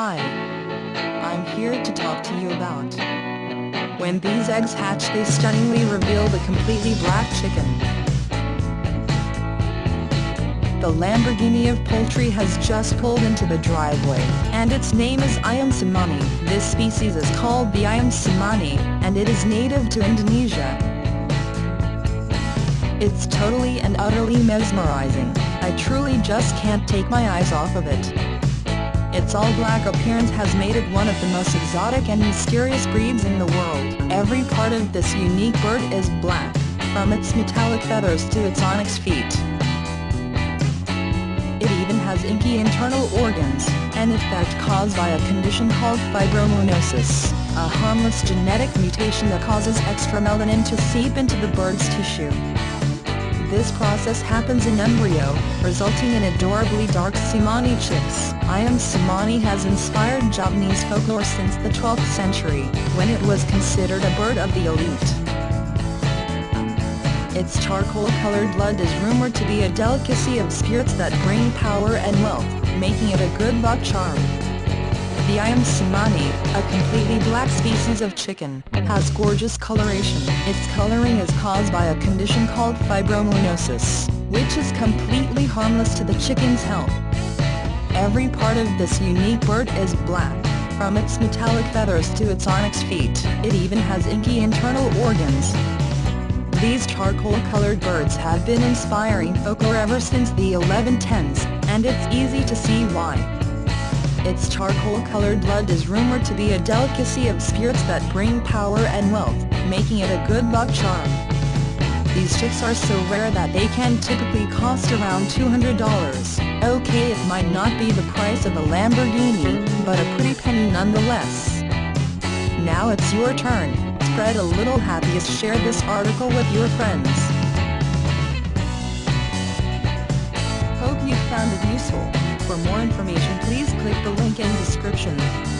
Hi. I'm here to talk to you about when these eggs hatch they stunningly reveal the completely black chicken. The Lamborghini of poultry has just pulled into the driveway, and its name is Ayam Cemani. This species is called the Cemani, and it is native to Indonesia. It's totally and utterly mesmerizing, I truly just can't take my eyes off of it. Its all-black appearance has made it one of the most exotic and mysterious breeds in the world. Every part of this unique bird is black, from its metallic feathers to its onyx feet. It even has inky internal organs, an effect caused by a condition called fibromelanosis, a harmless genetic mutation that causes extra melanin to seep into the bird's tissue. This process happens in embryo, resulting in adorably dark Cemani chicks. Ayam Cemani has inspired Javanese folklore since the 12th century, when it was considered a bird of the elite. Its charcoal-colored blood is rumored to be a delicacy of spirits that bring power and wealth, making it a good luck charm. The Ayam Cemani, a completely black species of chicken, has gorgeous coloration. Its coloring is caused by a condition called fibromelanosis, which is completely harmless to the chicken's health. Every part of this unique bird is black, from its metallic feathers to its onyx feet. It even has inky internal organs. These charcoal-colored birds have been inspiring folklore ever since the 1110s, and it's easy to see why. Its charcoal-colored blood is rumored to be a delicacy of spirits that bring power and wealth, making it a good luck charm. These chicks are so rare that they can typically cost around $200. Okay it might not be the price of a Lamborghini, but a pretty penny nonetheless. Now it's your turn, spread a little happiness share this article with your friends. Hope you found it useful. For more information description.